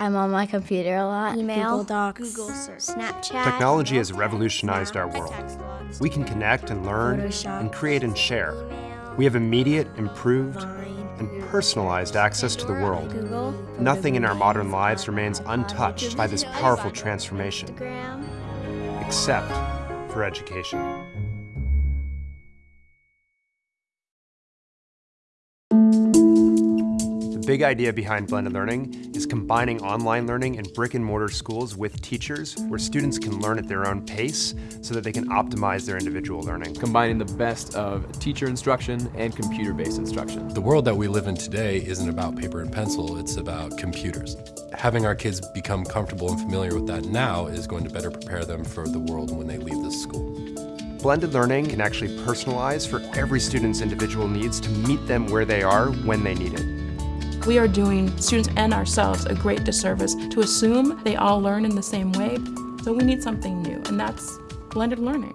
I'm on my computer a lot. Email, Google Docs, Google search, Snapchat. Technology has revolutionized our world. We can connect and learn Photoshop, and create and share. We have immediate, improved, and personalized access to the world. Google, Nothing in our modern lives remains untouched by this powerful transformation, except for education. The big idea behind blended learning is combining online learning in brick and mortar schools with teachers where students can learn at their own pace so that they can optimize their individual learning. combining the best of teacher instruction and computer-based instruction. The world that we live in today isn't about paper and pencil, it's about computers. Having our kids become comfortable and familiar with that now is going to better prepare them for the world when they leave this school. Blended learning can actually personalize for every student's individual needs to meet them where they are when they need it. We are doing students and ourselves a great disservice to assume they all learn in the same way. So we need something new, and that's blended learning.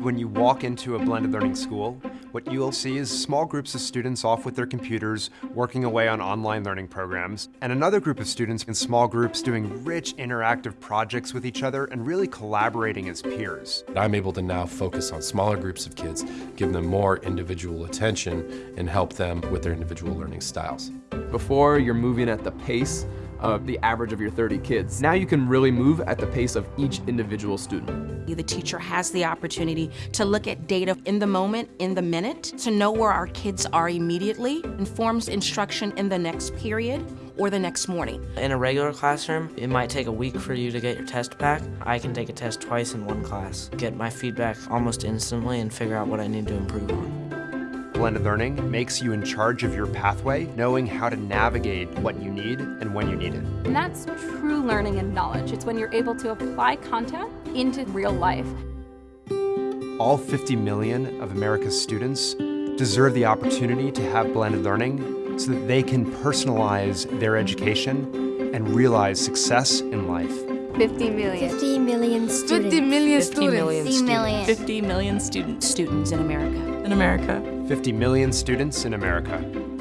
When you walk into a blended learning school, what you'll see is small groups of students off with their computers working away on online learning programs, and another group of students in small groups doing rich interactive projects with each other and really collaborating as peers. I'm able to now focus on smaller groups of kids, give them more individual attention, and help them with their individual learning styles. Before, you're moving at the pace of the average of your 30 kids. Now you can really move at the pace of each individual student. The teacher has the opportunity to look at data in the moment, in the minute, to know where our kids are immediately, informs instruction in the next period or the next morning. In a regular classroom, it might take a week for you to get your test back. I can take a test twice in one class, get my feedback almost instantly, and figure out what I need to improve on. Blended learning makes you in charge of your pathway, knowing how to navigate what you need and when you need it. And that's true learning and knowledge. It's when you're able to apply content into real life. All 50 million of America's students deserve the opportunity to have blended learning so that they can personalize their education and realize success in life. 50 million. 50 million students. 50 million 50 students. million 50 million. 50 million students students in America. in America. 50 million students in America.